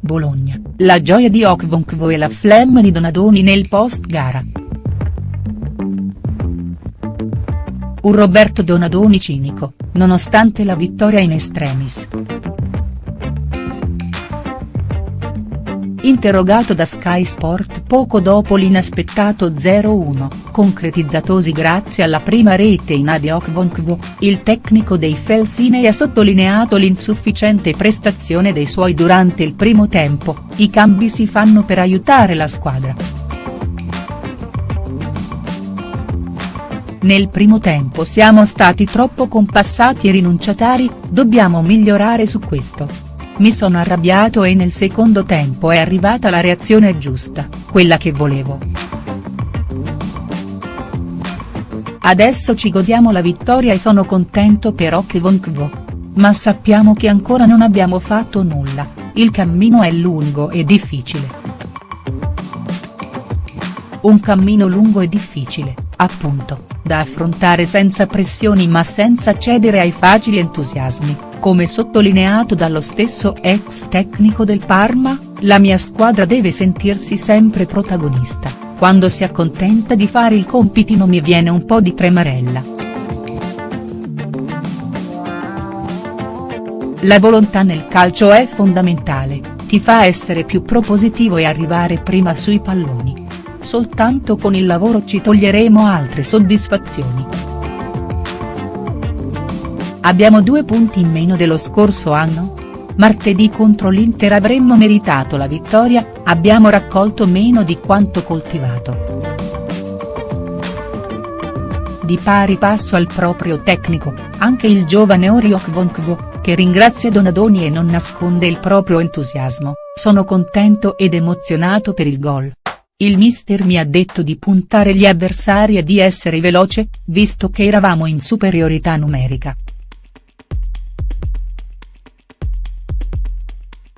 Bologna, la gioia di Okvonkvo e la flemma di Donadoni nel post gara. Un Roberto Donadoni cinico, nonostante la vittoria in extremis. Interrogato da Sky Sport poco dopo l'inaspettato 0-1, concretizzatosi grazie alla prima rete in Ade Okvonkvo, il tecnico dei Felsinei ha sottolineato l'insufficiente prestazione dei suoi durante il primo tempo, i cambi si fanno per aiutare la squadra. Nel primo tempo siamo stati troppo compassati e rinunciatari, dobbiamo migliorare su questo. Mi sono arrabbiato e nel secondo tempo è arrivata la reazione giusta, quella che volevo. Adesso ci godiamo la vittoria e sono contento per Okvonkvo. Ma sappiamo che ancora non abbiamo fatto nulla, il cammino è lungo e difficile. Un cammino lungo e difficile, appunto, da affrontare senza pressioni ma senza cedere ai facili entusiasmi come sottolineato dallo stesso ex tecnico del Parma, la mia squadra deve sentirsi sempre protagonista, quando si accontenta di fare il compitino mi viene un po' di tremarella. La volontà nel calcio è fondamentale, ti fa essere più propositivo e arrivare prima sui palloni. Soltanto con il lavoro ci toglieremo altre soddisfazioni. Abbiamo due punti in meno dello scorso anno? Martedì contro l'Inter avremmo meritato la vittoria, abbiamo raccolto meno di quanto coltivato. Di pari passo al proprio tecnico, anche il giovane Oriok Vonkvo, che ringrazia Donadoni e non nasconde il proprio entusiasmo, sono contento ed emozionato per il gol. Il mister mi ha detto di puntare gli avversari e di essere veloce, visto che eravamo in superiorità numerica.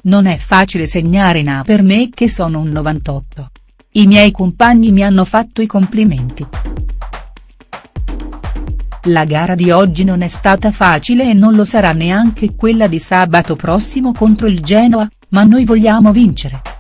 Non è facile segnare in A per me che sono un 98. I miei compagni mi hanno fatto i complimenti. La gara di oggi non è stata facile e non lo sarà neanche quella di sabato prossimo contro il Genoa, ma noi vogliamo vincere.